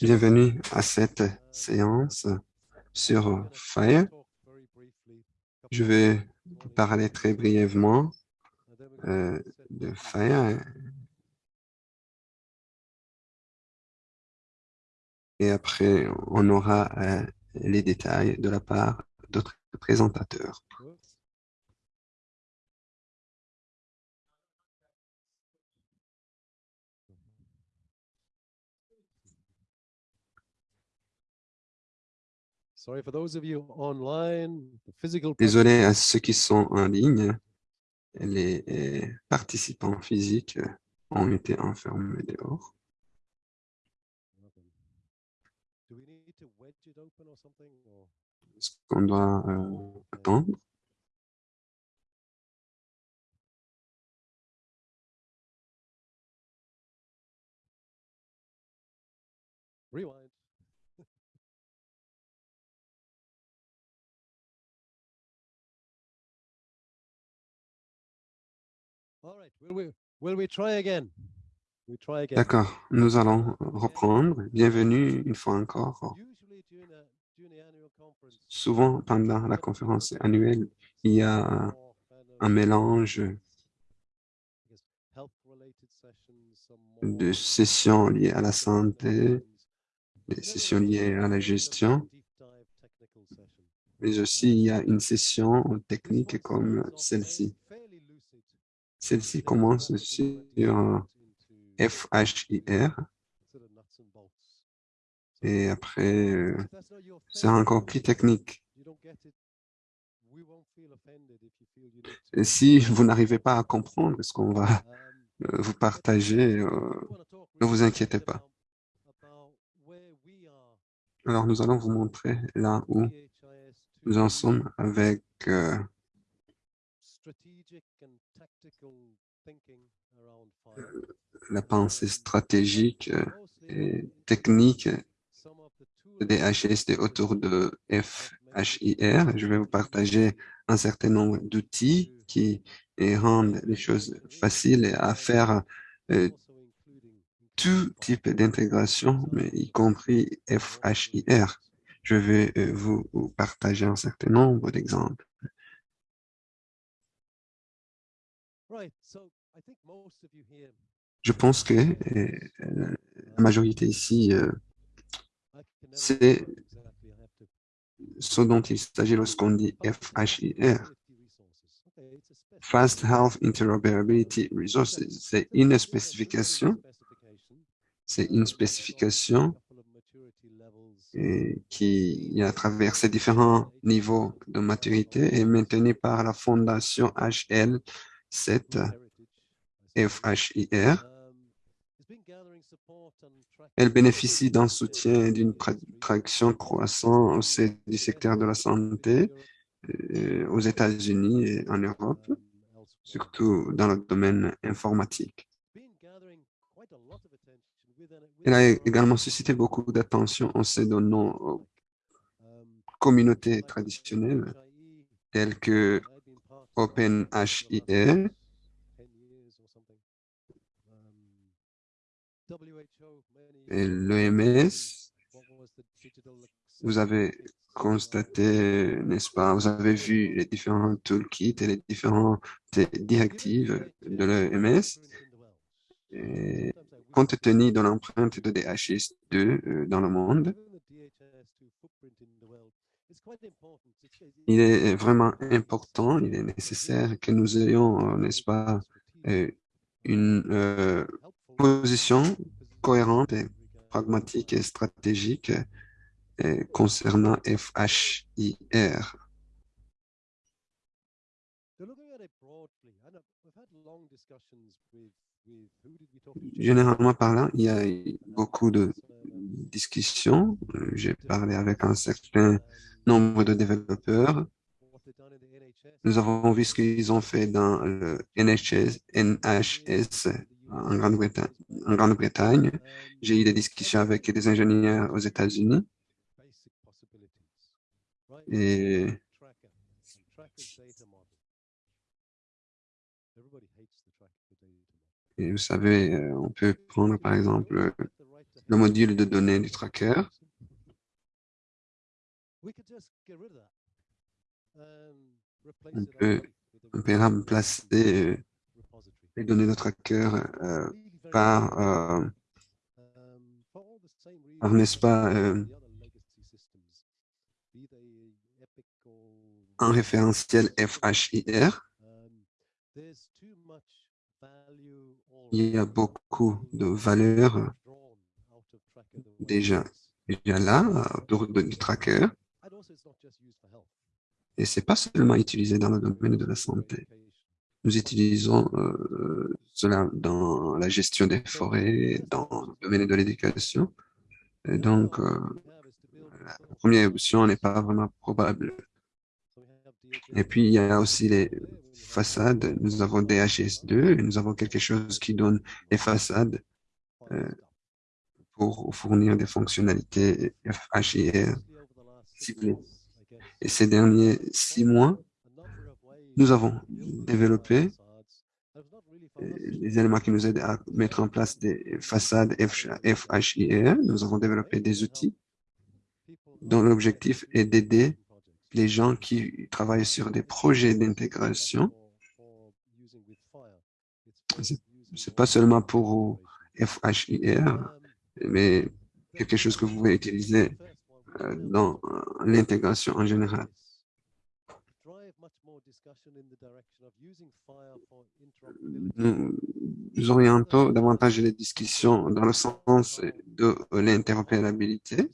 Bienvenue à cette séance sur Fire. Je vais parler très brièvement euh, de Fire. Et après, on aura euh, les détails de la part d'autres présentateurs. Désolé à ceux qui sont en ligne. Les participants physiques ont été enfermés dehors. Est-ce qu'on doit euh, attendre? D'accord, nous allons reprendre. Bienvenue une fois encore. Souvent, pendant la conférence annuelle, il y a un mélange de sessions liées à la santé, des sessions liées à la gestion, mais aussi il y a une session technique comme celle-ci. Celle-ci commence sur FHIR. Et après, euh, c'est encore plus technique. Si vous n'arrivez pas à comprendre ce qu'on va euh, vous partager, euh, ne vous inquiétez pas. Alors, nous allons vous montrer là où nous en sommes avec la pensée stratégique euh, et technique des HSD autour de FHIR. Je vais vous partager un certain nombre d'outils qui rendent les choses faciles à faire euh, tout type d'intégration, mais y compris FHIR. Je vais euh, vous partager un certain nombre d'exemples. Je pense que euh, la majorité ici, euh, c'est ce dont il s'agit lorsqu'on dit FHIR. Fast Health Interoperability Resources, c'est une spécification, c'est une spécification qui, a traversé différents niveaux de maturité et maintenue par la fondation HL cette FHIR. Elle bénéficie d'un soutien et d'une traction croissante au sein du secteur de la santé euh, aux États-Unis et en Europe, surtout dans le domaine informatique. Elle a également suscité beaucoup d'attention en se donnant aux communautés traditionnelles telles que OpenHIR, et l'OMS, vous avez constaté, n'est-ce pas, vous avez vu les différents toolkits et les différentes directives de l'OMS. Compte tenu de l'empreinte de DHS2 euh, dans le monde, il est vraiment important, il est nécessaire que nous ayons, n'est-ce pas, euh, une euh, position cohérente et pragmatique et stratégique euh, concernant FHIR. Généralement parlant, il y a beaucoup de discussions. J'ai parlé avec un certain nombre de développeurs. Nous avons vu ce qu'ils ont fait dans le NHS, en Grande-Bretagne. J'ai eu des discussions avec des ingénieurs aux États-Unis. Et Et vous savez, euh, on peut prendre par exemple le module de données du tracker. On peut, on peut remplacer euh, les données de tracker euh, par, euh, par n'est-ce pas, euh, un référentiel FHIR. Il y a beaucoup de valeurs déjà, déjà là, autour du tracker. Et c'est pas seulement utilisé dans le domaine de la santé. Nous utilisons euh, cela dans la gestion des forêts, dans le domaine de l'éducation. Donc, euh, la première option n'est pas vraiment probable. Et puis, il y a aussi les façades. Nous avons DHS2 et nous avons quelque chose qui donne les façades euh, pour fournir des fonctionnalités Et ces derniers six mois, nous avons développé les éléments qui nous aident à mettre en place des façades FHIR. Nous avons développé des outils dont l'objectif est d'aider les gens qui travaillent sur des projets d'intégration. C'est pas seulement pour FHIR, mais quelque chose que vous pouvez utiliser euh, dans euh, l'intégration en général. Nous orientons davantage les discussions dans le sens de l'interopérabilité.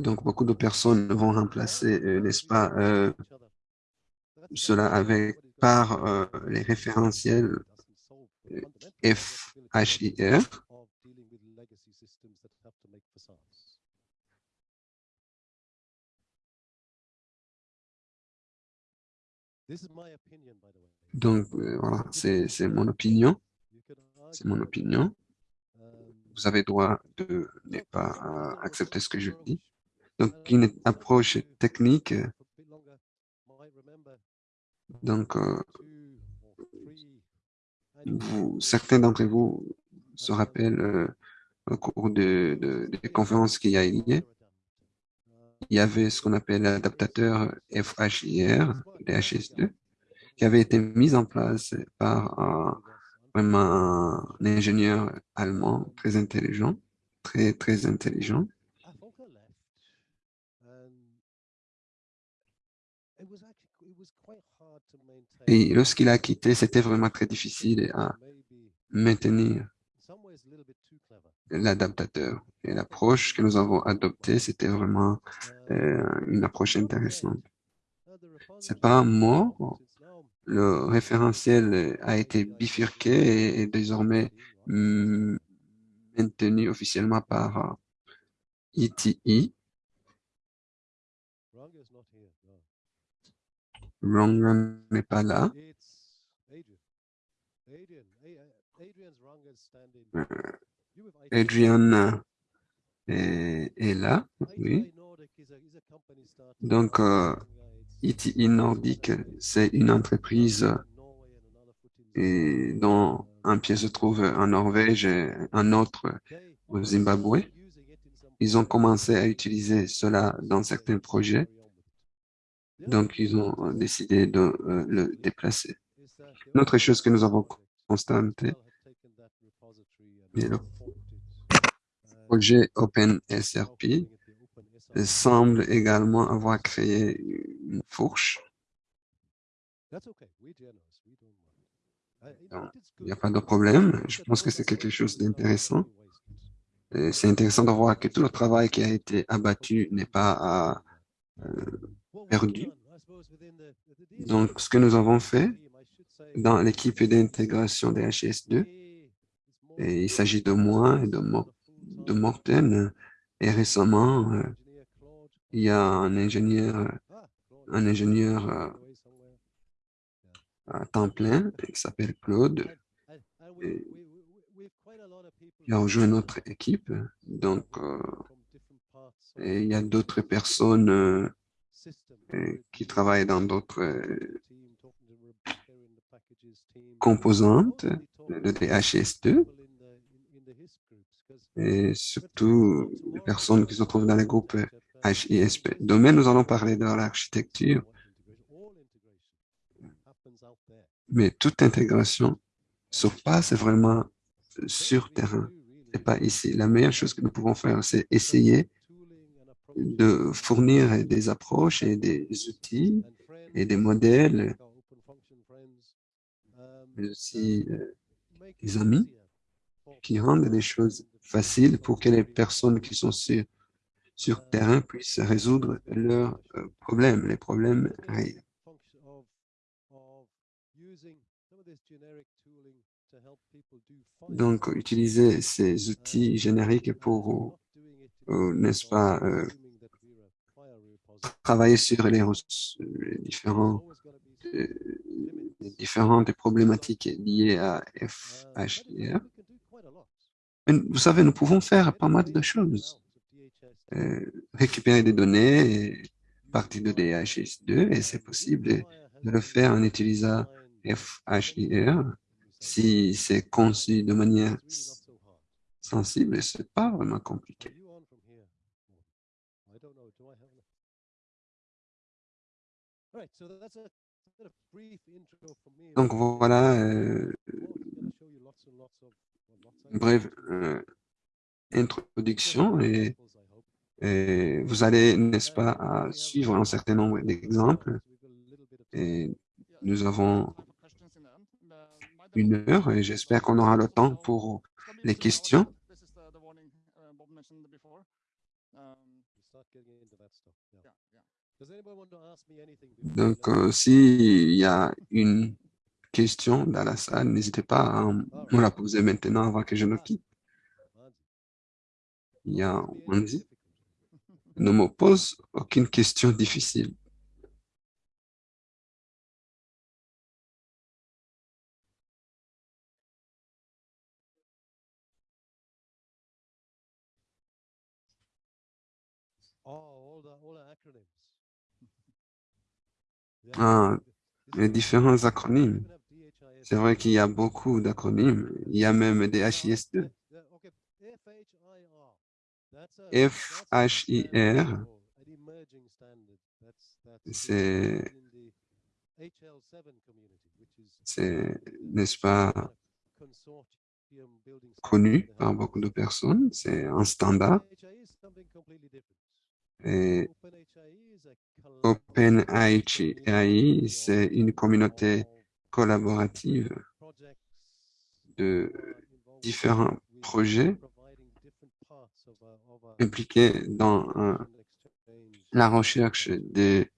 Donc, beaucoup de personnes vont remplacer, euh, n'est-ce pas, euh, cela avec par euh, les référentiels FHIR. Donc, euh, voilà, c'est mon opinion. C'est mon opinion. Vous avez droit de ne pas euh, accepter ce que je dis. Donc, une approche technique. Donc, euh, vous, certains d'entre vous se rappellent au cours de, de, des conférences qu'il y a eu il y avait ce qu'on appelle l'adaptateur FHIR, DHS2, qui avait été mis en place par un, vraiment un ingénieur allemand très intelligent, très, très intelligent. Et lorsqu'il a quitté, c'était vraiment très difficile à maintenir l'adaptateur. Et l'approche que nous avons adoptée, c'était vraiment euh, une approche intéressante. C'est pas mort. Le référentiel a été bifurqué et est désormais mm, maintenu officiellement par ETI. Euh, Wrong n'est pas là. Adrian est, là, oui. Donc, euh, ETI Nordic, c'est une entreprise dont un pied se trouve en Norvège et un autre au Zimbabwe. Ils ont commencé à utiliser cela dans certains projets, donc ils ont décidé de euh, le déplacer. Une autre chose que nous avons constatée, projet OpenSRP semble également avoir créé une fourche. il n'y a pas de problème. Je pense que c'est quelque chose d'intéressant. C'est intéressant de voir que tout le travail qui a été abattu n'est pas euh, perdu. Donc, ce que nous avons fait dans l'équipe d'intégration des HS2, et il s'agit de moi et de, de Morten. Et récemment, euh, il y a un ingénieur, un ingénieur euh, à temps plein qui s'appelle Claude. Et il a rejoint notre équipe. Donc, euh, il y a d'autres personnes qui travaillent dans d'autres composantes de DHIS2 et surtout les personnes qui se trouvent dans les groupes HISP. Demain, nous allons parler de l'architecture, mais toute intégration se passe vraiment sur terrain et pas ici. La meilleure chose que nous pouvons faire, c'est essayer de fournir des approches et des outils et des modèles, mais aussi euh, des amis qui rendent les choses faciles pour que les personnes qui sont sur, sur terrain puissent résoudre leurs euh, problèmes, les problèmes réels. Donc, utiliser ces outils génériques pour, euh, n'est-ce pas, euh, travailler sur les, différents, les différentes problématiques liées à FHIR. Vous savez, nous pouvons faire pas mal de choses. récupérer des données partir de DHIS2 et c'est possible de le faire en utilisant FHIR si c'est conçu de manière sensible, c'est pas vraiment compliqué. Donc voilà, euh, brève euh, introduction et, vous allez, n'est-ce pas, suivre un certain nombre d'exemples. Nous avons une heure et j'espère qu'on aura le temps pour les questions. Donc, euh, s'il y a une question dans la salle, n'hésitez pas à me la poser maintenant avant que je ne quitte. Il y a Wanzi. Ne me pose aucune question difficile. Ah, les différents acronymes. C'est vrai qu'il y a beaucoup d'acronymes. Il y a même des HIS2. FHIR, c'est, n'est-ce pas, connu par beaucoup de personnes. C'est un standard. Et OpenAI, c'est une communauté collaborative de différents projets impliqués dans la recherche des,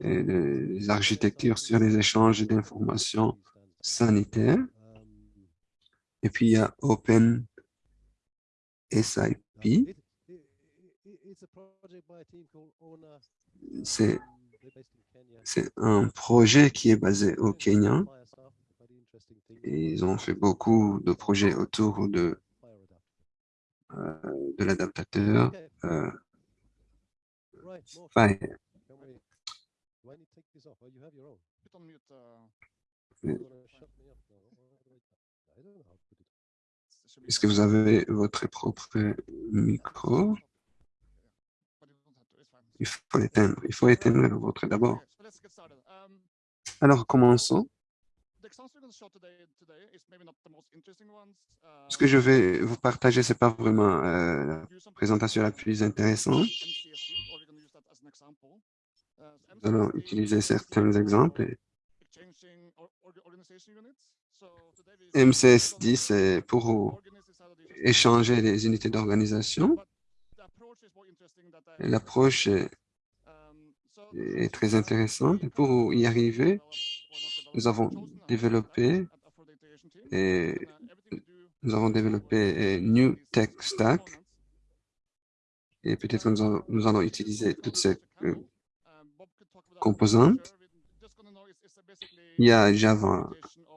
des, architectures sur les échanges d'informations sanitaires. Et puis, il y a OpenSIP, c'est un projet qui est basé au Kenya. ils ont fait beaucoup de projets autour de, euh, de l'adaptateur euh, Est-ce que vous avez votre propre micro? Il faut l'éteindre. Il faut éteindre le vôtre d'abord. Alors, commençons. Ce que je vais vous partager, ce n'est pas vraiment euh, la présentation la plus intéressante. Nous allons utiliser certains exemples. MCS10, c'est pour échanger les unités d'organisation. L'approche est très intéressante. Pour y arriver, nous avons développé et nous avons développé New Tech Stack et peut-être nous, nous, allons utiliser toutes ces euh, composantes. Il y a Java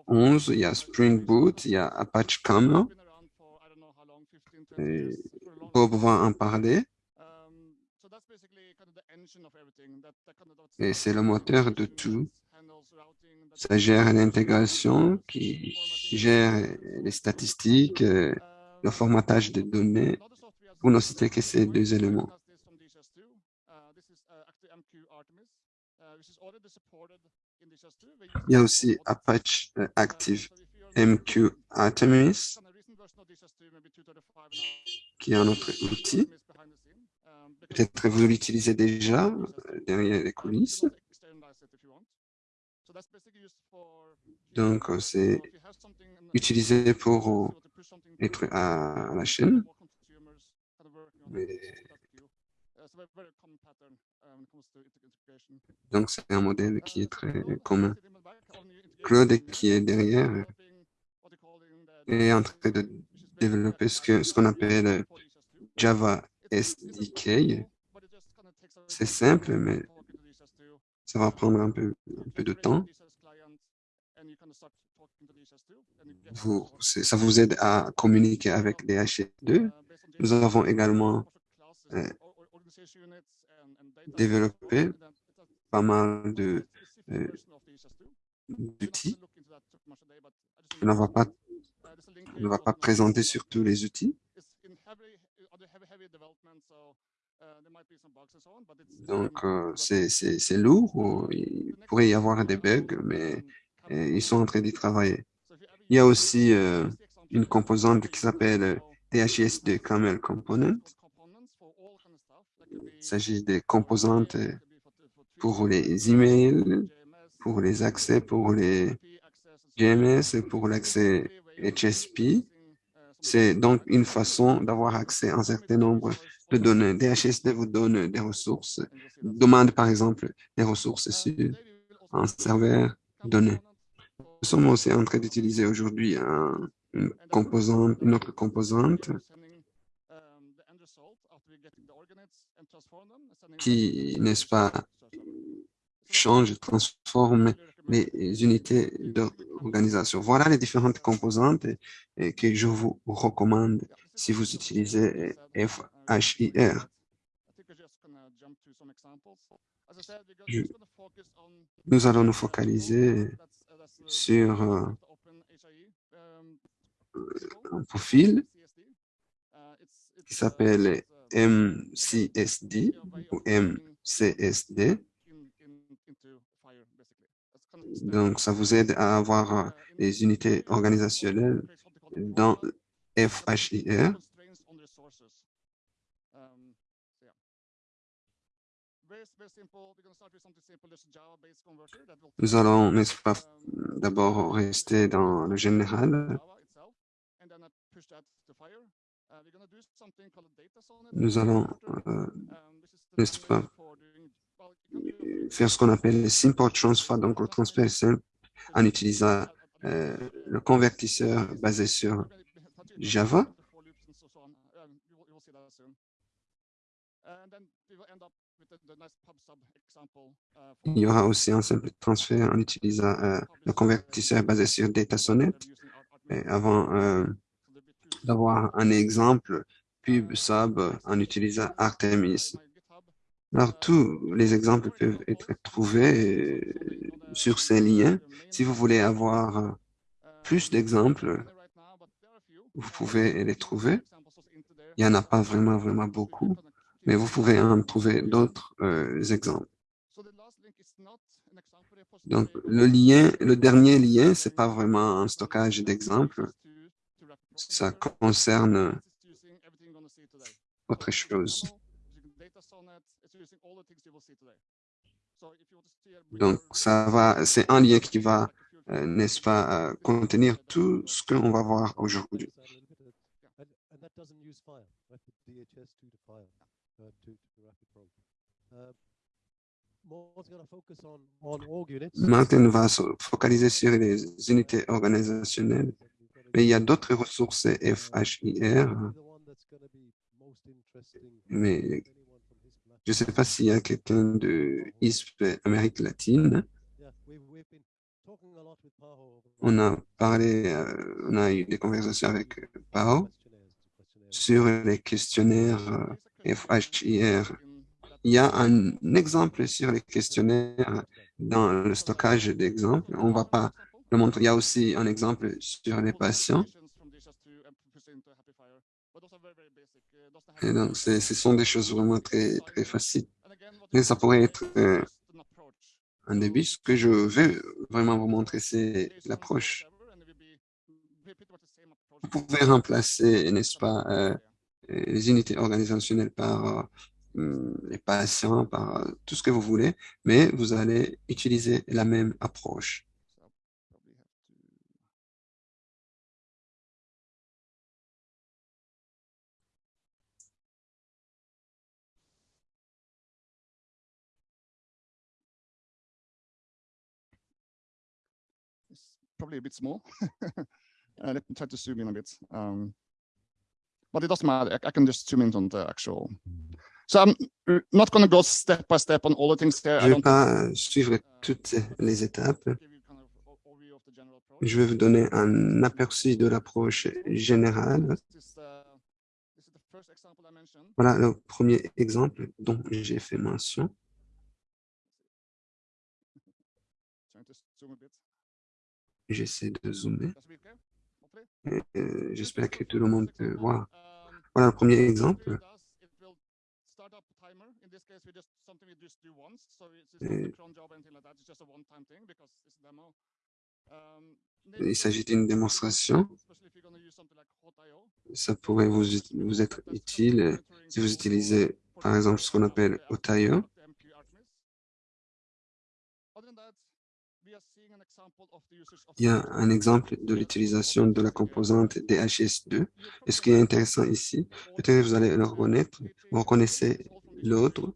11, il y a Spring Boot, il y a Apache Camel. Bob va en parler. Et c'est le moteur de tout. ça gère l'intégration, qui gère les statistiques, euh, le formatage des données, pour ne citer que ces deux éléments. Il y a aussi Apache euh, Active MQ Artemis, qui est un autre outil. Peut-être vous l'utilisez déjà euh, derrière les coulisses. Donc, euh, c'est utilisé pour être à la chaîne. Donc, c'est un modèle qui est très commun. Claude, qui est derrière, est en train de développer ce qu'on appelle Java SDK. C'est simple, mais ça va prendre un peu, de temps. Ça vous aide à communiquer avec les HE2. Nous avons également euh, développé pas mal euh, d'outils. On ne va pas, on ne va pas présenter sur tous les outils. Donc, euh, c'est lourd, il pourrait y avoir des bugs, mais euh, ils sont en train d'y travailler. Il y a aussi euh, une composante qui s'appelle THS2 Camel Component. Il s'agit des composantes pour les emails, pour les accès, pour les GMS, pour l'accès HSP. C'est donc une façon d'avoir accès à un certain nombre de données. DHSD vous donne des ressources, demande par exemple des ressources sur un serveur donné. Nous sommes aussi en train d'utiliser aujourd'hui une composante, une autre composante qui, n'est-ce pas, change, transforme les unités d'organisation. Voilà les différentes composantes que je vous recommande si vous utilisez FHIR. nous allons nous focaliser sur euh, un profil qui s'appelle MCSD ou MCSD. Donc, ça vous aide à avoir des unités organisationnelles dans FHIR. Nous allons, n'est-ce pas, d'abord rester dans le général. Nous allons, euh, n'est-ce pas, faire ce qu'on appelle le simple transfer, donc le transfert simple en utilisant euh, le convertisseur basé sur Java. Il y aura aussi un simple transfert en utilisant euh, le convertisseur basé sur DataSonnet. Et avant euh, d'avoir un exemple pub sub en utilisant Artemis. Alors, tous les exemples peuvent être trouvés euh, sur ces liens. Si vous voulez avoir plus d'exemples, vous pouvez les trouver. Il n'y en a pas vraiment, vraiment beaucoup, mais vous pouvez en trouver d'autres euh, exemples. Donc, le lien, le dernier lien, c'est pas vraiment un stockage d'exemples. Ça concerne autre chose. Donc, ça va, c'est un lien qui va, euh, n'est-ce pas, euh, contenir tout ce qu'on va voir aujourd'hui. Martin va se focaliser sur les unités organisationnelles, mais il y a d'autres ressources FHIR. Mais je ne sais pas s'il y a quelqu'un de ISP Amérique latine. On a parlé, euh, on a eu des conversations avec Pao sur les questionnaires FHIR. Il y a un exemple sur les questionnaires dans le stockage d'exemples. On ne va pas le montrer. Il y a aussi un exemple sur les patients. Et donc, ce sont des choses vraiment très, très faciles. Et ça pourrait être euh, un début. Ce que je veux vraiment vous montrer, c'est l'approche. Vous pouvez remplacer, n'est-ce pas, euh, les unités organisationnelles par euh, les patients, par tout ce que vous voulez, mais vous allez utiliser la même approche. Probably a bit small. uh, let me try to zoom in a bit. Um, but it doesn't matter. I, I, can just zoom in on the actual. So I'm not going to go step by step on all the things there. Je ne vais pas suivre toutes les étapes. Je vais vous donner un aperçu de l'approche générale. Voilà le premier exemple dont j'ai fait mention. J'essaie de zoomer. Euh, j'espère que tout le monde peut voir. Voilà le premier exemple. il s'agit d'une démonstration. Ça pourrait vous, vous être utile si vous utilisez, par exemple, ce qu'on appelle Otaio. Il y a un exemple de l'utilisation de la composante DHS2. Et ce qui est intéressant ici, peut-être que vous allez le reconnaître, vous reconnaissez l'autre.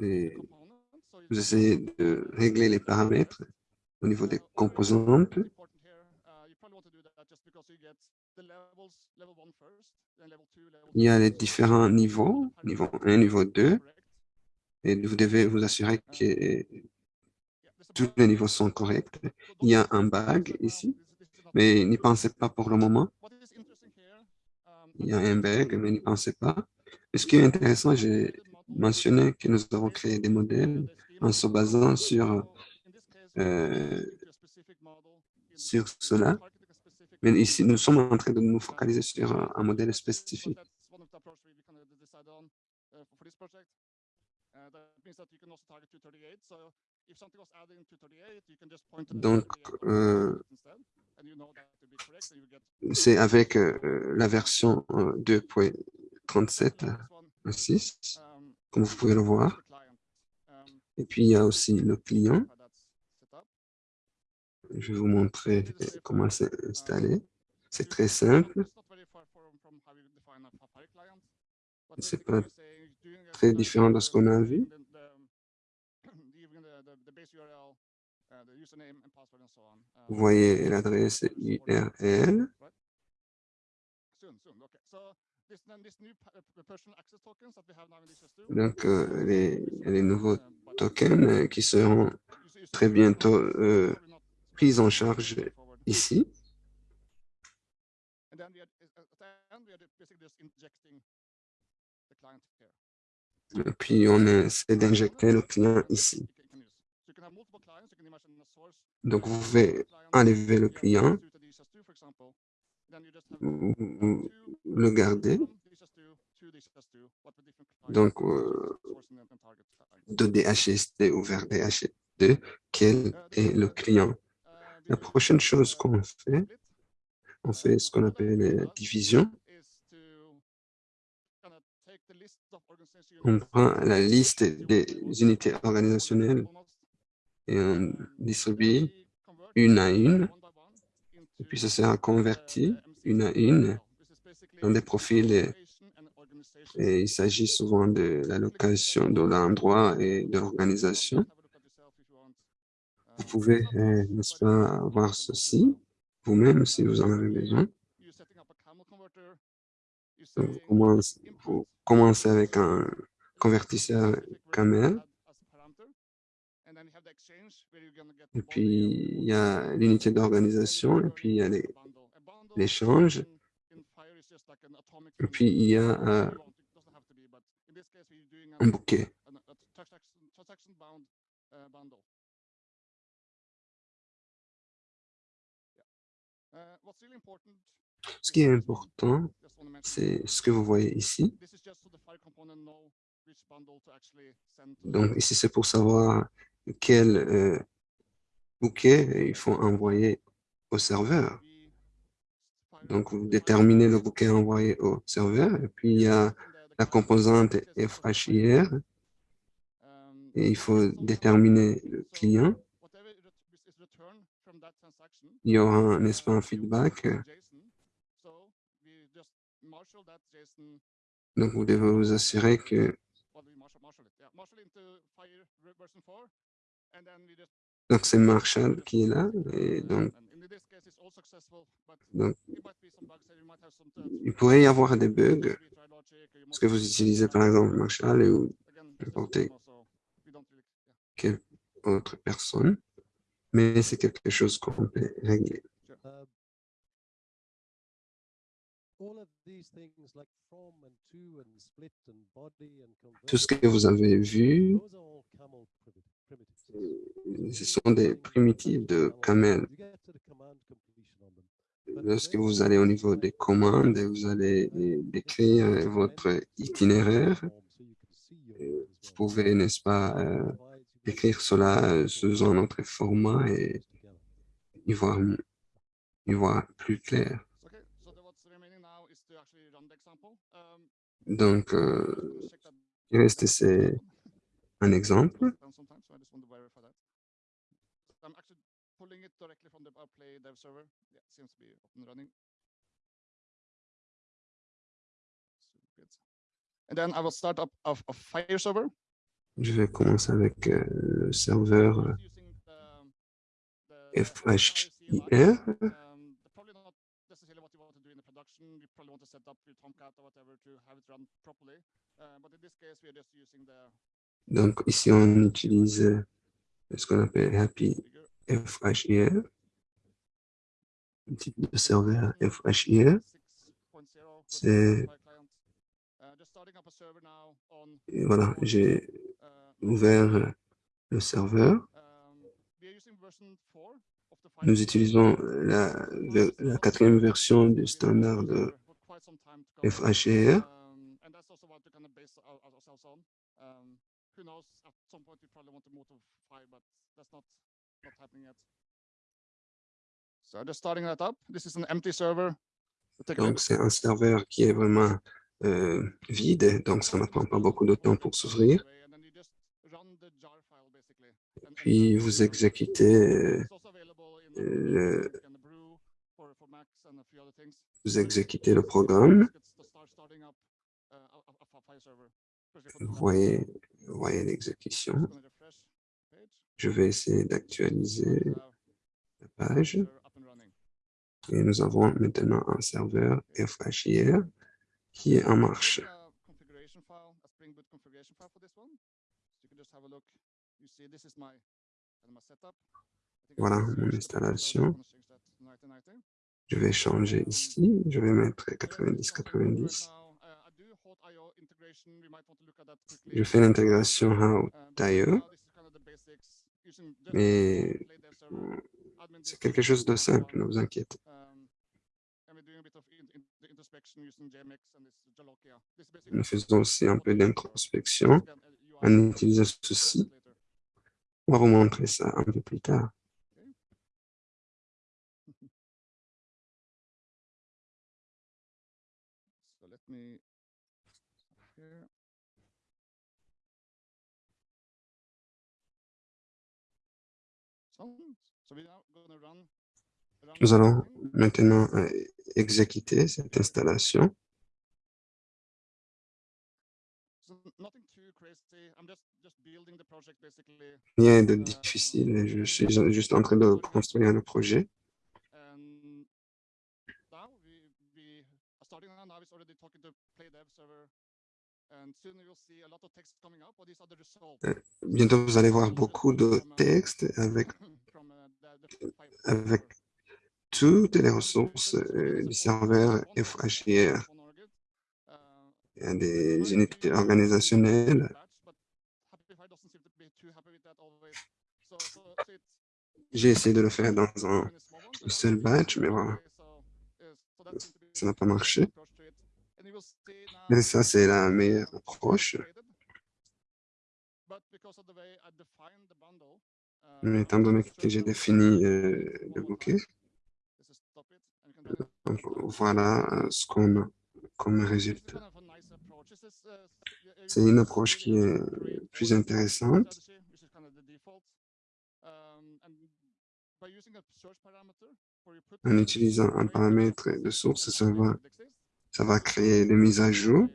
Et vous essayez de régler les paramètres au niveau des composantes. Il y a les différents niveaux, niveau 1, niveau 2, et vous devez vous assurer que tous les niveaux sont corrects. Il y a un bug ici, mais n'y pensez pas pour le moment. Il y a un bug, mais n'y pensez pas. Et ce qui est intéressant, j'ai mentionné que nous avons créé des modèles en se basant sur, euh, sur cela. Mais ici, nous sommes en train de nous focaliser sur un, modèle spécifique. Donc, euh, c'est avec euh, la version 2.37 euh, 6, comme vous pouvez le voir. Et puis, il y a aussi le client. Je vais vous montrer comment c'est installé. C'est très simple. C'est pas très différent de ce qu'on a vu. Vous voyez l'adresse URL. Donc, euh, les, les, nouveaux tokens qui seront très bientôt euh, prise en charge ici. Puis, on essaie d'injecter le client ici. Donc, vous pouvez enlever le client, le garder. Donc, euh, de DHSD ou vers DHSD, quel est le client? La prochaine chose qu'on fait, on fait ce qu'on appelle la division. On prend la liste des unités organisationnelles et on distribue une à une. Et puis, ça sera converti une à une dans des profils. Et, il s'agit souvent de l'allocation de l'endroit et de l'organisation. Vous pouvez, euh, n'est-ce pas, voir ceci vous-même si vous en avez besoin. vous, commencez, avec un convertisseur camel. Et puis, il y a l'unité d'organisation, et puis il y a l'échange. Et puis, il y a euh, un bouquet. Ce qui est important, c'est ce que vous voyez ici. Donc ici, c'est pour savoir quel euh, bouquet il faut envoyer au serveur. Donc, vous déterminez le bouquet envoyé au serveur. Et puis, il y a la composante FHIR. Et il faut déterminer le client. Il y aura, n'est-ce pas, un feedback. Donc, vous devez vous assurer que donc, c'est Marshall qui est là. Et donc, donc, il pourrait y avoir des bugs. Parce que vous utilisez par exemple Marshall ou n'importe quelle autre personne? Mais c'est quelque chose qu'on peut régler. Tout ce que vous avez vu, ce sont des primitives de Camel. Lorsque vous allez au niveau des commandes, vous allez décrire votre itinéraire. Vous pouvez, n'est-ce pas, euh, écrire cela sous un autre format et y voir, y voir plus clair. Donc, euh, il reste c'est un exemple. And then I will start up a, a Fire server. Je vais commencer avec euh, le serveur FHIR. Donc ici on utilise ce qu'on appelle Happy FHIR, le type de serveur FHIR, c'est voilà, j'ai ouvert le serveur. Nous utilisons la, quatrième version du standard de FHIR. Donc, c'est un serveur qui est vraiment euh, vide, donc ça ne prend pas beaucoup de temps pour s'ouvrir. Puis, vous exécutez le, vous exécutez le programme. Vous voyez, voyez l'exécution. Je vais essayer d'actualiser la page. Et nous avons maintenant un serveur FHIR qui est en marche. Voilà mon installation. Je vais changer ici. Je vais mettre 90-90. Je fais l'intégration How mais c'est quelque chose de simple, ne vous inquiétez. Nous faisons aussi un peu d'introspection. En utilisant ceci. On va vous montrer ça un peu plus tard. Nous allons maintenant euh, exécuter cette installation. Rien de difficile, je suis juste en train de construire le projet. Euh, bientôt, vous allez voir beaucoup de textes avec, avec toutes les ressources euh, du serveur FHIR. il y a des unités organisationnelles. J'ai essayé de le faire dans un seul batch, mais voilà, ça n'a pas marché. Et ça, c'est la meilleure approche. Mais étant donné que j'ai défini euh, le bouquet, voilà euh, ce qu'on a comme résultat. C'est une approche qui est plus intéressante. En utilisant un paramètre de source, ça va, ça va créer des mises à jour.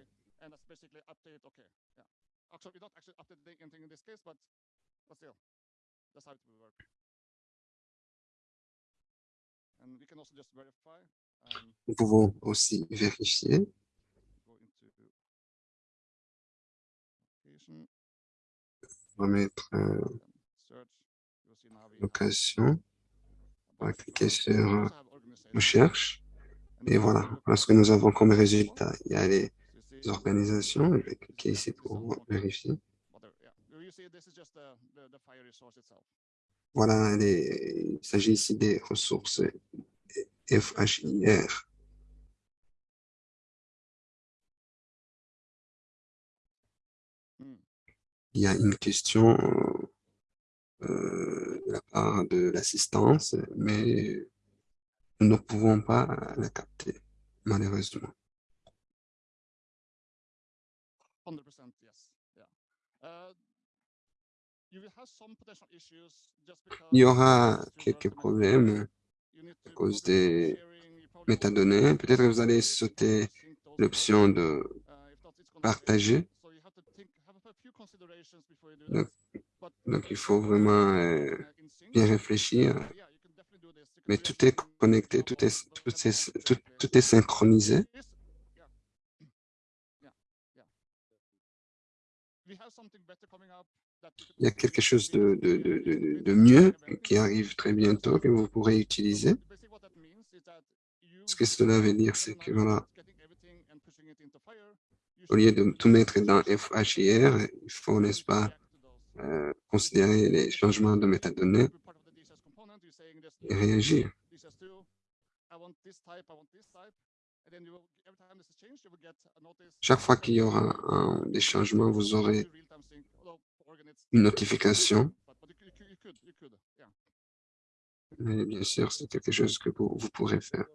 Nous pouvons aussi vérifier. On va mettre euh, location. On va cliquer sur euh, recherche. Et voilà, voilà ce que nous avons comme résultat. Il y a les organisations. Je vais cliquer ici pour vérifier. Voilà, il s'agit ici des ressources FHIR. Il y a une question euh, de la part de l'assistance, mais nous ne pouvons pas la capter, malheureusement. Il y aura quelques problèmes à cause des métadonnées. Peut-être que vous allez sauter l'option de partager. Donc, il faut vraiment euh, bien réfléchir. Mais tout est connecté, tout est, tout est, tout est synchronisé. Il y a quelque chose de, de, de, de, mieux qui arrive très bientôt que vous pourrez utiliser. Ce que cela veut dire, c'est que voilà, au lieu de tout mettre dans FHIR, il faut, n'est-ce pas, euh, considérer les changements de métadonnées et réagir. Chaque fois qu'il y aura des changements, vous aurez une notification. Mais bien sûr, c'est quelque chose que vous pourrez faire.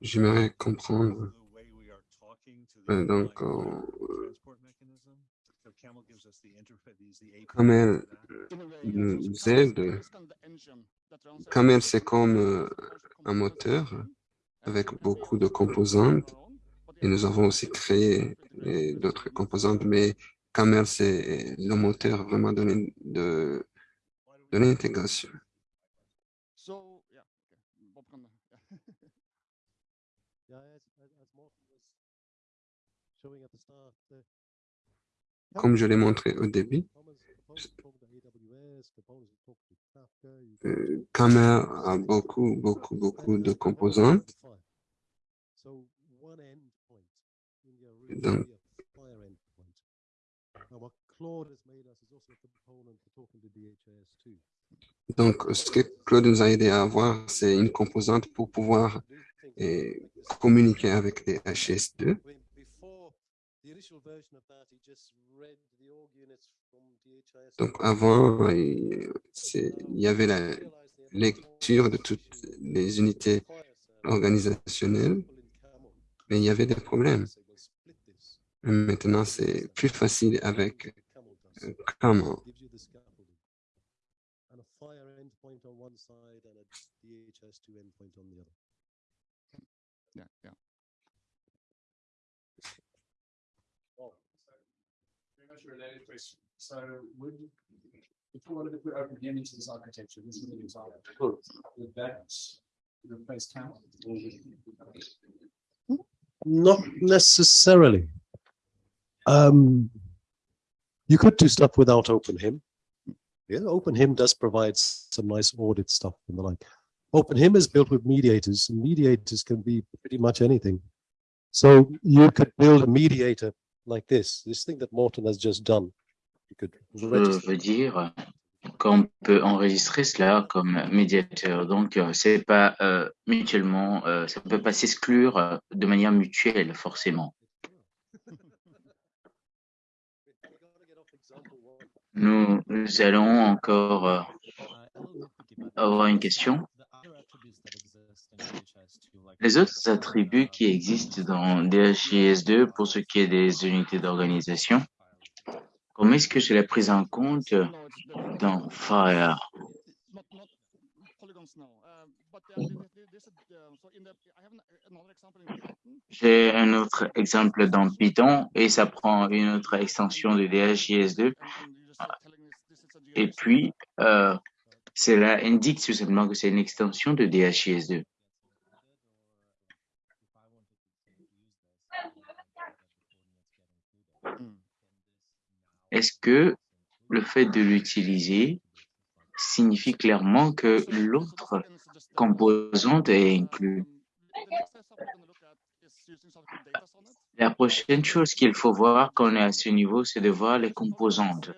J'aimerais comprendre. Euh, donc, euh, comme elle nous aide, comme elle c'est comme euh, un moteur avec beaucoup de composantes, et nous avons aussi créé d'autres composantes, mais Camel, c'est le moteur vraiment de, de, de l'intégration. Comme je l'ai montré au début, euh, a beaucoup, beaucoup, beaucoup de composantes. Donc, donc, ce que Claude nous a aidé à avoir, c'est une composante pour pouvoir eh, communiquer avec les HS2. Donc avant, il y avait la lecture de toutes les unités organisationnelles, mais il y avait des problèmes. Maintenant, c'est plus facile avec Camel. Yeah, yeah. Much related question. So would if you wanted to put OpenIMage this architecture, this is an example. Would that replace Camel? Not necessarily. Um, you could do stuff without OpenHIM. Yeah, OpenHIM does provide some nice audit stuff and the like. OpenHIM is built with mediators, and mediators can be pretty much anything. So you could build a mediator like this, this thing that Morton has just done. You could Je veux dire qu'on peut enregistrer cela comme médiateur. Donc, euh, c'est pas euh, mutuellement, euh, ça peut pas s'exclure de manière mutuelle, forcément. Nous, nous allons encore euh, avoir une question. Les autres attributs qui existent dans DHIS2 pour ce qui est des unités d'organisation, comment est-ce que je l'ai pris en compte dans Fire? J'ai un autre exemple dans Python et ça prend une autre extension de DHIS2 and, and you just telling this, this is a et puis euh, cela indique tout simplement que c'est une extension de DHIS2. Est-ce que le fait de l'utiliser signifie clairement que l'autre composante est it. La prochaine chose qu'il faut voir quand on est à ce niveau, c'est de voir les composantes.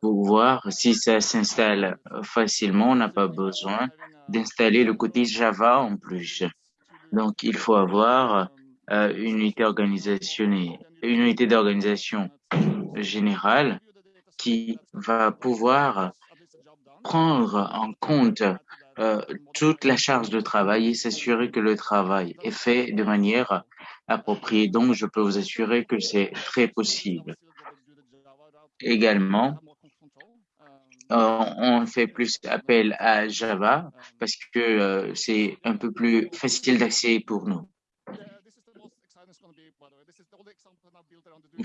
Pour voir si ça s'installe facilement, on n'a pas besoin d'installer le côté Java en plus. Donc, il faut avoir euh, une unité une unité d'organisation générale qui va pouvoir prendre en compte euh, toute la charge de travail et s'assurer que le travail est fait de manière appropriée. Donc, je peux vous assurer que c'est très possible. Également, euh, on fait plus appel à Java parce que euh, c'est un peu plus facile d'accès pour nous.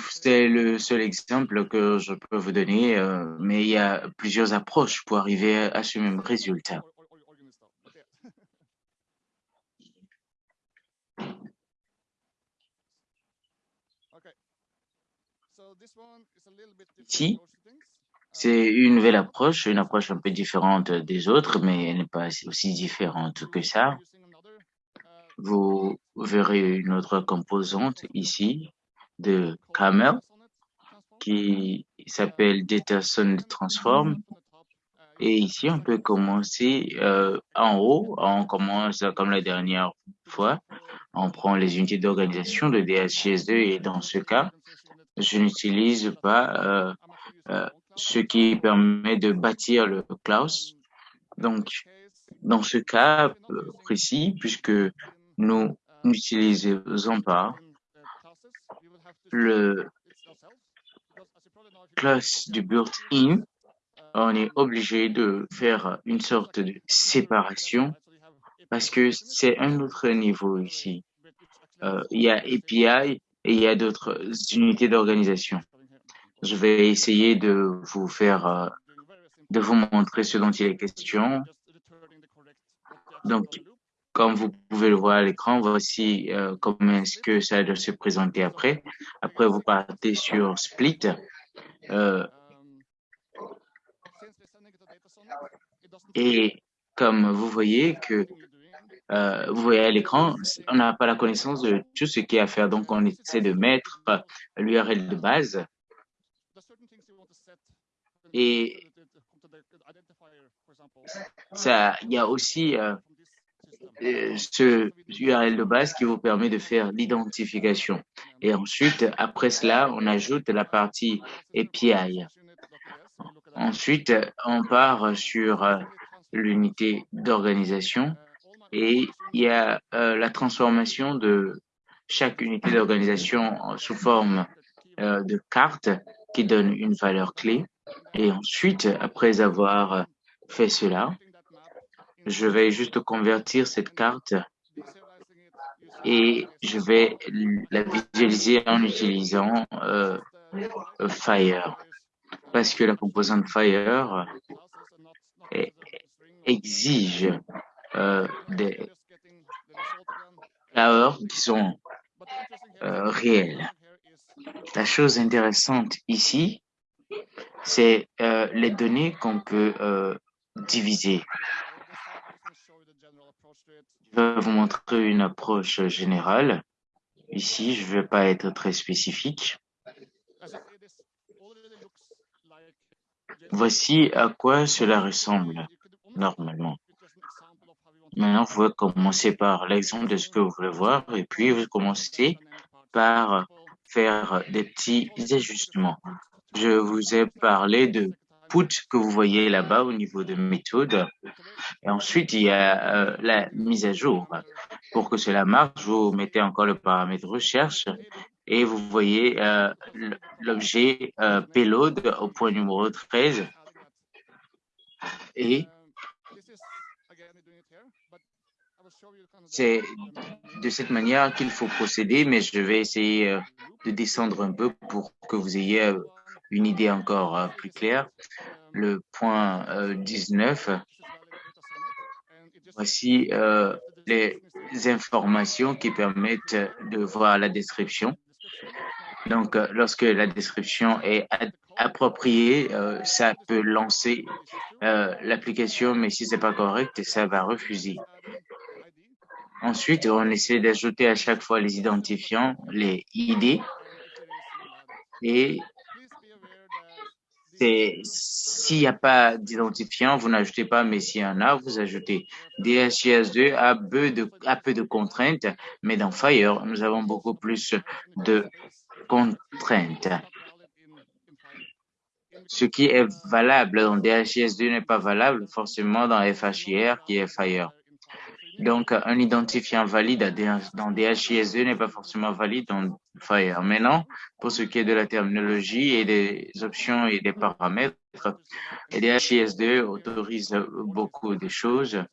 C'est le seul exemple que je peux vous donner, euh, mais il y a plusieurs approches pour arriver à ce même résultat. Ici, C'est une nouvelle approche, une approche un peu différente des autres, mais elle n'est pas aussi différente que ça. Vous verrez une autre composante ici de Camel qui s'appelle Data Sound Transform. Et ici, on peut commencer euh, en haut. On commence comme la dernière fois. On prend les unités d'organisation de DHIS2 et dans ce cas, je n'utilise pas euh, euh, ce qui permet de bâtir le class. Donc, dans ce cas précis, puisque nous n'utilisons pas le class du built-in, on est obligé de faire une sorte de séparation parce que c'est un autre niveau ici. Euh, il y a API et il y a d'autres unités d'organisation. Je vais essayer de vous faire, euh, de vous montrer ce dont il est question. Donc, comme vous pouvez le voir à l'écran, voici euh, comment est-ce que ça doit se présenter après. Après, vous partez sur Split. Euh, et comme vous voyez que euh, vous voyez à l'écran, on n'a pas la connaissance de tout ce qu'il y a à faire. Donc, on essaie de mettre l'URL de base. Et ça, il y a aussi ce URL de base qui vous permet de faire l'identification. Et ensuite, après cela, on ajoute la partie API. Ensuite, on part sur euh, l'unité d'organisation et il y a euh, la transformation de chaque unité d'organisation sous forme euh, de carte qui donne une valeur clé. Et ensuite, après avoir fait cela, je vais juste convertir cette carte et je vais la visualiser en utilisant euh, Fire. Parce que la composante Fire exige euh, des heures qui sont euh, réelles. La chose intéressante ici, c'est les données qu'on peut diviser. Je vais vous montrer une approche générale. Ici, je ne vais pas être très spécifique. Voici à quoi cela ressemble normalement. Maintenant, vous pouvez commencer par l'exemple de ce que vous voulez voir et puis vous commencez par faire des petits ajustements. Je vous ai parlé de put que vous voyez là-bas au niveau de méthode. Et ensuite, il y a euh, la mise à jour. Pour que cela marche, vous mettez encore le paramètre recherche et vous voyez euh, l'objet euh, payload au point numéro 13. Et c'est de cette manière qu'il faut procéder, mais je vais essayer de descendre un peu pour que vous ayez une idée encore euh, plus claire. Le point 19, voici les informations qui permettent de voir la description. Donc, lorsque la description est appropriée, ça peut lancer l'application, mais si c'est pas correct, ça va refuser. Ensuite, on essaie d'ajouter à chaque fois les identifiants, les ID. Et s'il n'y a pas d'identifiant, vous n'ajoutez pas, mais s'il y en a, vous ajoutez. DHIS2 a peu, de, contraintes, mais dans Fire, nous avons beaucoup plus de contraintes. Ce qui est valable dans DHIS2 n'est pas valable forcément dans FHIR qui est Fire. Donc, un identifiant valide dans DHIS2 n'est pas forcément valide dans Fire. Maintenant, pour ce qui est de la terminologie et des options et des paramètres, DHIS2 autorise beaucoup de choses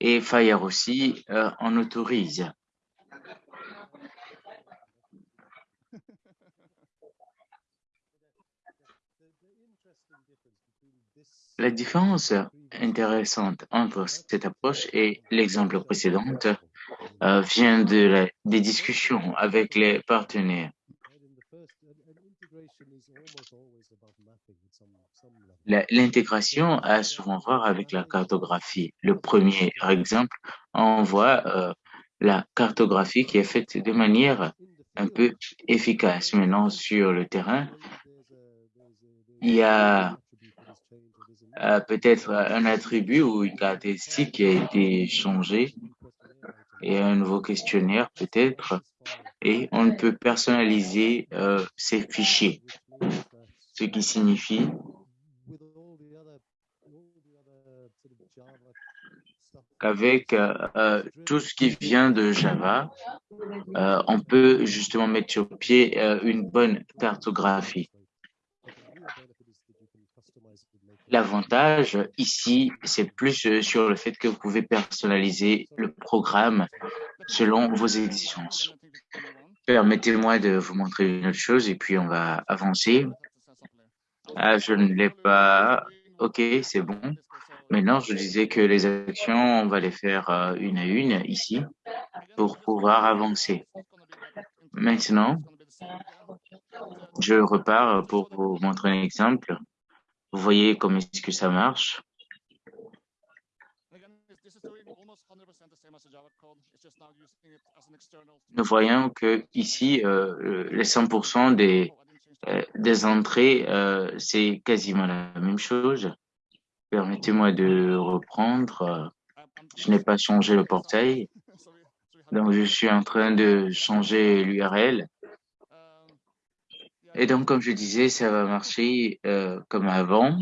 et Fire aussi euh, en autorise. La différence intéressante entre cette approche et l'exemple précédent euh, vient de des discussions avec les partenaires. L'intégration a souvent voir avec la cartographie. Le premier exemple, on voit euh, la cartographie qui est faite de manière un peu efficace. Maintenant, sur le terrain, il y a euh, peut-être un attribut ou une caractéristique qui a été changée et un nouveau questionnaire peut-être et on peut personnaliser euh, ces fichiers, ce qui signifie qu'avec euh, tout ce qui vient de Java, on peut justement mettre sur pied une bonne cartographie. L'avantage ici, c'est plus euh, sur le fait que vous pouvez personnaliser le programme selon vos exigences. Permettez-moi de vous montrer une autre chose et puis on va avancer. Ah, je ne l'ai pas. OK, c'est bon. Maintenant, je disais que les actions, on va les faire euh, une à une ici pour pouvoir avancer. Maintenant, je repars pour vous montrer un exemple. Vous voyez comment est-ce que ça marche. Nous voyons que ici, euh, les 100% des, euh, des entrées, euh, c'est quasiment la même chose. Permettez-moi de reprendre. Je n'ai pas changé le portail. Donc, je suis en train de changer l'URL. Et donc, comme je disais, ça va marcher euh, comme avant.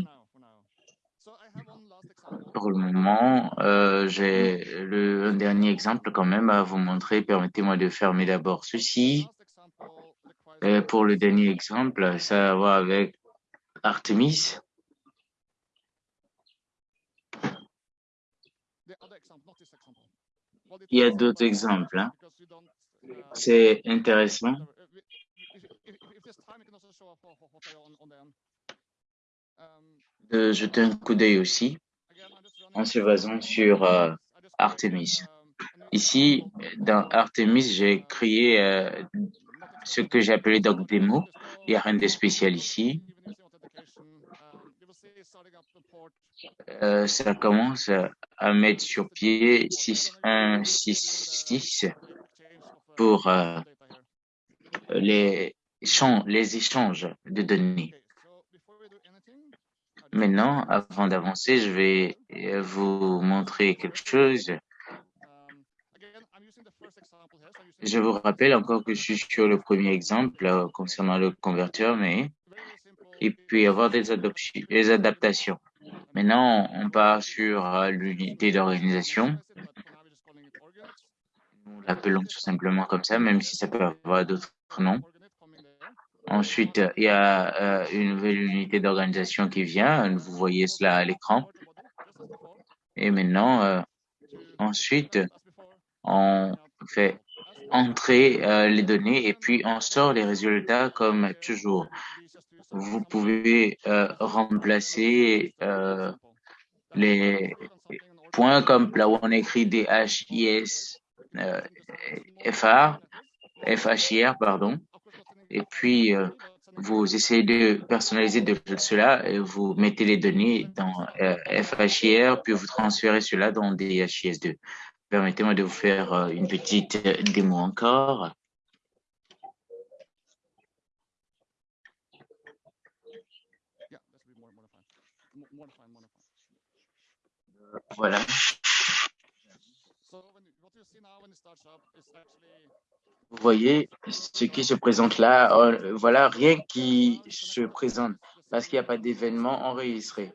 Pour le moment, euh, j'ai un dernier exemple quand même à vous montrer. Permettez-moi de fermer d'abord ceci. Et pour le dernier exemple, ça va voir avec Artemis. Il y a d'autres exemples. Hein. C'est intéressant de jeter un coup d'œil aussi en se basant sur euh, Artemis. Ici, dans Artemis, j'ai créé euh, ce que j'ai appelé doc démo. Il n'y a rien de spécial ici. Euh, ça commence à mettre sur pied 6166 pour les, les échanges de données. Maintenant, avant d'avancer, je vais euh, vous montrer quelque chose. Je vous rappelle encore que je suis sur le premier exemple euh, concernant le converteur, mais il peut y avoir des, des adaptations. Maintenant, on part sur euh, l'unité d'organisation. Nous l'appelons tout simplement comme ça, même si ça peut avoir d'autres noms. Ensuite, il y a euh, une nouvelle unité d'organisation qui vient. Vous voyez cela à l'écran. Et maintenant, euh, ensuite, on fait entrer euh, les données et puis on sort les résultats comme toujours. Vous pouvez remplacer les points comme là où on écrit DHIS, FHIR, pardon et puis euh, vous essayez de personnaliser de cela et vous mettez les données dans euh, FHIR, puis vous transférez cela dans DHIS2. Permettez-moi de vous faire euh, une petite démo encore. Voilà. Vous voyez ce qui se présente là, euh, voilà rien qui se présente parce qu'il n'y a pas d'événement enregistré.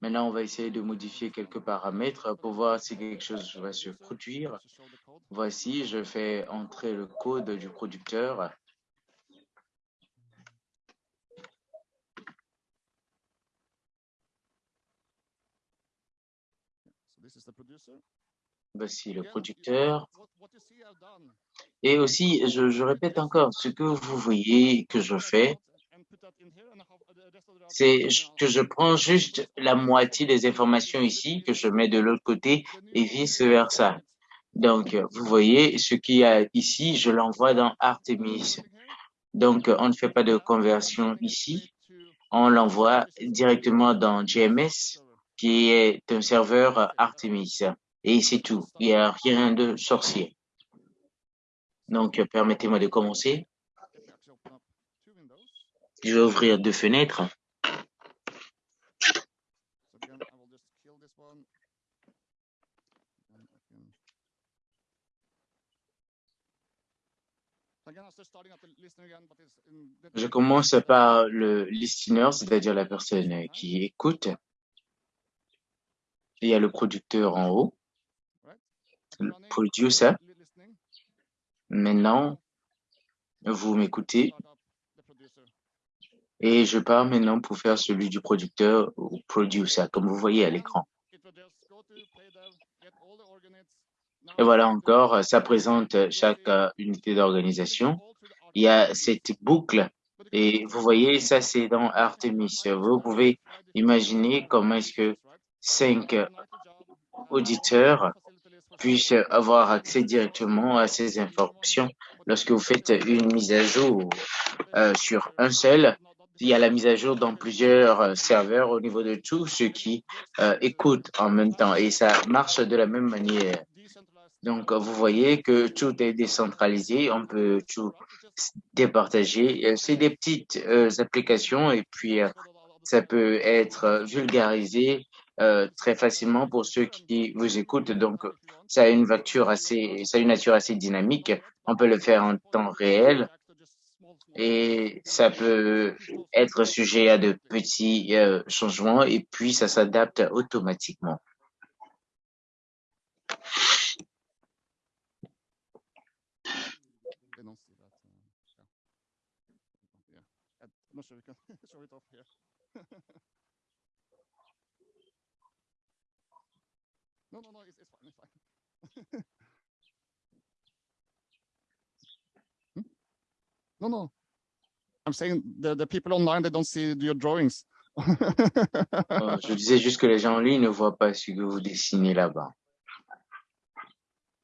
Maintenant, on va essayer de modifier quelques paramètres pour voir si quelque chose va se produire. Voici, je fais entrer le code du producteur. Voici le producteur. Et aussi, je, répète encore, ce que vous voyez que je fais, c'est que je prends juste la moitié des informations ici, que je mets de l'autre côté et vice versa. Donc, vous voyez, ce qu'il y a ici, je l'envoie dans Artemis. Donc, on ne fait pas de conversion ici. On l'envoie directement dans GMS, qui est un serveur Artemis. Et c'est tout. Il n'y a rien de sorcier. Donc, permettez-moi de commencer. Je vais ouvrir deux fenêtres. Je commence par le listener, c'est-à-dire la personne qui écoute. Il y a le producteur en haut producer. Maintenant, vous m'écoutez. Et je pars maintenant pour faire celui du producteur ou producer, comme vous voyez à l'écran. Et voilà encore, ça présente chaque euh, unité d'organisation. Il y a cette boucle et vous voyez, ça c'est dans Artemis. Vous pouvez imaginer comment est-ce que cinq auditeurs puisse avoir accès directement à ces informations. Lorsque vous faites une mise à jour euh, sur un seul, il y a la mise à jour dans plusieurs euh, serveurs au niveau de tout ce qui euh, écoute en même temps et ça marche de la même manière. Donc, vous voyez que tout est décentralisé, on peut tout départager. C'est des petites applications et puis ça peut être vulgarisé très facilement pour ceux qui vous écoutent. Donc, ça a une nature assez, dynamique. On peut le faire en temps réel et ça peut être sujet à de petits euh, changements et puis ça s'adapte automatiquement. Non, non, non, No, no. I'm saying the, the people online, they don't see your drawings. oh, je disais juste que les gens en ligne ne voient pas ce que vous dessinez là-bas.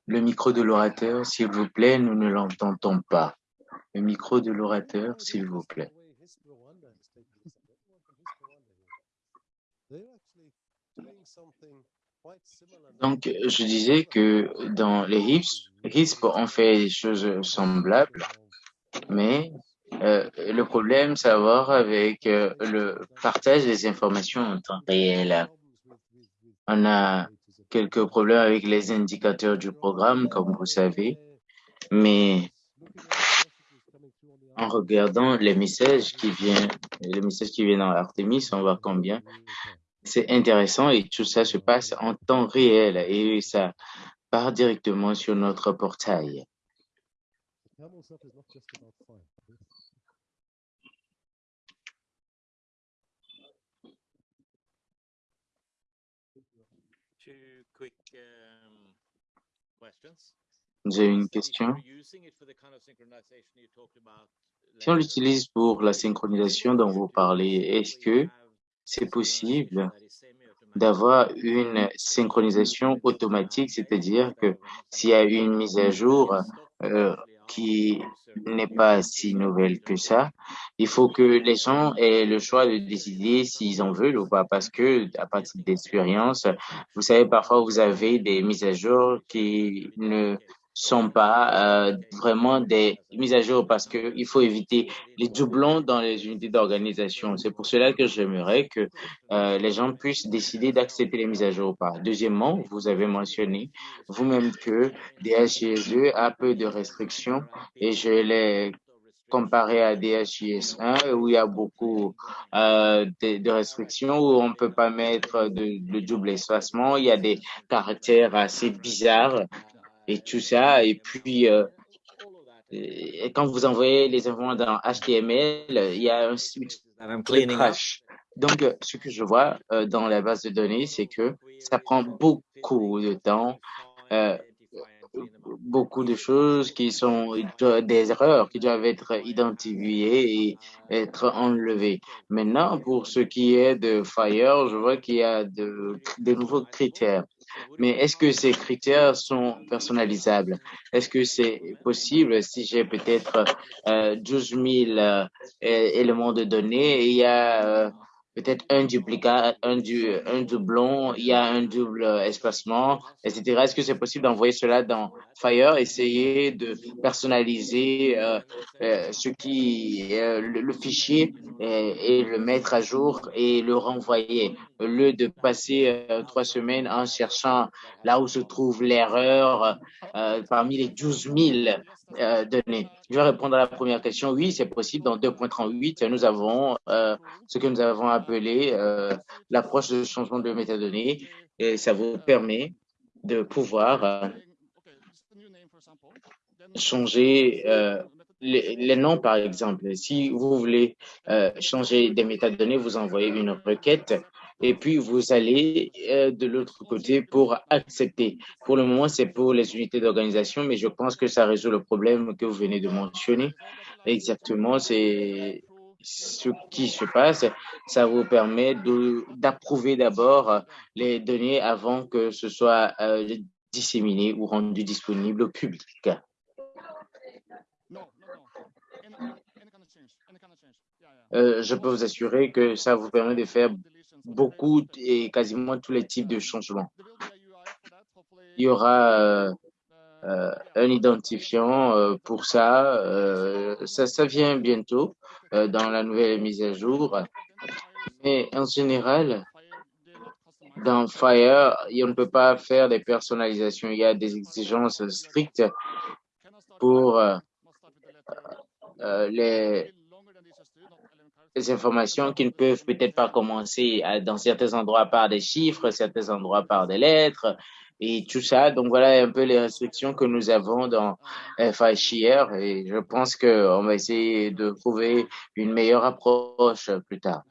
Le micro de l'orateur, s'il vous plaît, nous ne l'entendons pas. Le micro de l'orateur, s'il vous plaît. Donc, je disais que dans les HIPS, HISP, on fait des choses semblables, mais euh, le problème, c'est à voir avec euh, le partage des informations en temps réel. On a quelques problèmes avec les indicateurs du programme, comme vous savez, mais en regardant les messages qui viennent, les messages qui viennent dans Artemis, on voit combien c'est intéressant et tout ça se passe en temps réel et ça part directement sur notre portail. Vous avez une question Si on l'utilise pour la synchronisation dont vous parlez, est-ce que c'est possible d'avoir une synchronisation automatique, c'est-à-dire que s'il y a une mise à jour euh, qui n'est pas si nouvelle que ça, il faut que les gens aient le choix de décider s'ils en veulent ou pas, parce que à partir d'expérience, vous savez, parfois vous avez des mises à jour qui ne sont pas euh, vraiment des mises à jour parce qu'il faut éviter les doublons dans les unités d'organisation. C'est pour cela que j'aimerais que euh, les gens puissent décider d'accepter les mises à jour ou pas. Deuxièmement, vous avez mentionné vous-même que DHIS2 a peu de restrictions et je l'ai comparé à DHIS1 où il y a beaucoup euh, de, restrictions, où on ne peut pas mettre de, de double espacement, il y a des caractères assez bizarres et tout ça. Et puis, euh, quand vous envoyez les informations dans HTML, il y a un crash. Donc, euh, ce que je vois euh, dans la base de données, c'est que ça prend beaucoup de temps, euh, beaucoup de choses qui sont des erreurs qui doivent être identifiées et être enlevées. Maintenant, pour ce qui est de Fire, je vois qu'il y a de, de nouveaux critères. Mais est-ce que ces critères sont personnalisables? Est-ce que c'est possible si j'ai peut-être euh, 12 000 euh, éléments de données et il y a euh, peut-être un duplicat, un, du, un doublon, il y a un double espacement, etc. Est-ce que c'est possible d'envoyer cela dans Fire, essayer de personnaliser euh, euh, ce qui euh, le, fichier et, le mettre à jour et le renvoyer? Au lieu de passer euh, trois semaines en cherchant là où se trouve l'erreur euh, parmi les 12 000 euh, données. Je vais répondre à la première question. Oui, c'est possible. Dans 2.38, nous avons ce que nous avons appelé l'approche de changement de métadonnées et ça vous permet de pouvoir changer les, noms, par exemple. Si vous voulez changer des métadonnées, vous envoyez une requête et puis vous allez euh, de l'autre côté pour accepter. Pour le moment, c'est pour les unités d'organisation, mais je pense que ça résout le problème que vous venez de mentionner. Exactement, c'est ce qui se passe, ça vous permet d'approuver d'abord les données avant que ce soit euh, disséminé ou rendu disponible au public. Euh, je peux vous assurer que ça vous permet de faire beaucoup et quasiment tous les types de changements. Il y aura euh, euh, un identifiant euh, pour ça. Ça. Ça vient bientôt dans la nouvelle mise à jour. Mais en général, dans Fire, on ne peut pas faire des personnalisations. Il y a des exigences strictes pour les des informations qui ne peuvent peut-être pas commencer à, dans certains endroits par des chiffres, certains endroits par des lettres et tout ça. Donc voilà un peu les restrictions que nous avons dans FHIR et je pense qu'on va essayer de trouver une meilleure approche plus tard.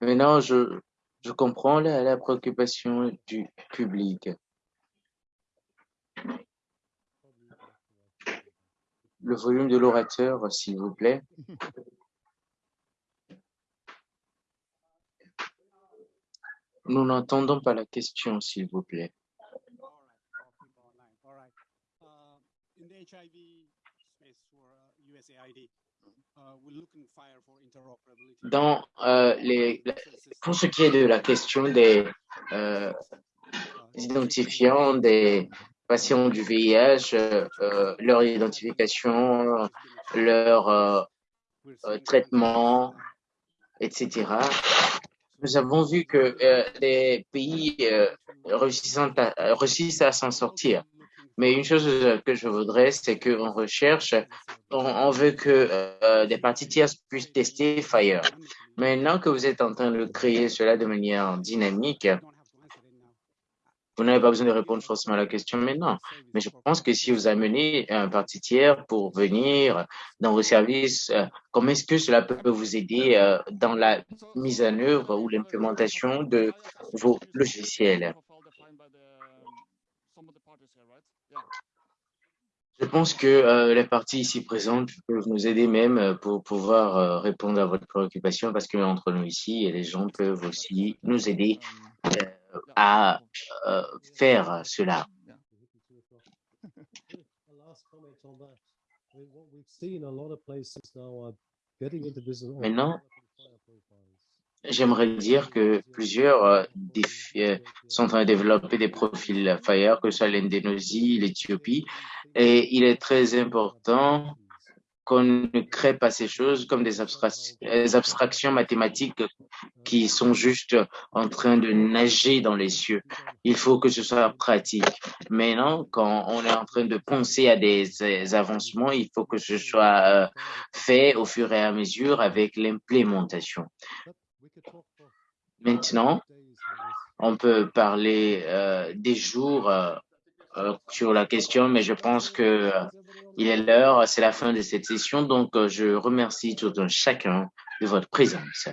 Maintenant, je, je comprends la, la préoccupation du public le volume de l'orateur, s'il vous plaît. Nous n'entendons pas la question, s'il vous plaît. Uh, Dans euh, les, pour ce qui est de la question des euh, identifiants, des patients du VIH, euh, leur identification, leur euh, euh, traitement, etc. Nous avons vu que les pays réussissent à, s'en sortir. Mais une chose que je voudrais, c'est qu'en recherche, on, on, veut que des parties tierces puissent tester Fire. Maintenant que vous êtes en train de créer cela de manière dynamique, vous n'avez pas besoin de répondre forcément à la question maintenant, mais je pense que si vous amenez un parti tiers pour venir dans vos services, euh, comment est-ce que cela peut vous aider euh, dans la mise en œuvre ou l'implémentation de vos logiciels? Je pense que euh, les parties ici présentes peuvent nous aider même pour pouvoir répondre à votre préoccupation parce que entre nous ici, les gens peuvent aussi nous aider à euh, faire cela. Maintenant, j'aimerais dire que plusieurs euh, euh, sont en train de développer des profils FIRE, que ce soit l'Indonésie, l'Éthiopie, et il est très important qu'on ne crée pas ces choses comme des abstractions mathématiques qui sont juste en train de nager dans les cieux. Il faut que ce soit pratique. Maintenant, quand on est en train de penser à des, avancements, il faut que ce soit euh, fait au fur et à mesure avec l'implémentation. Maintenant, on peut parler euh, des jours euh, sur la question, mais je pense que euh, il est l'heure, c'est la fin de cette session, donc euh, je remercie tout un chacun de votre présence.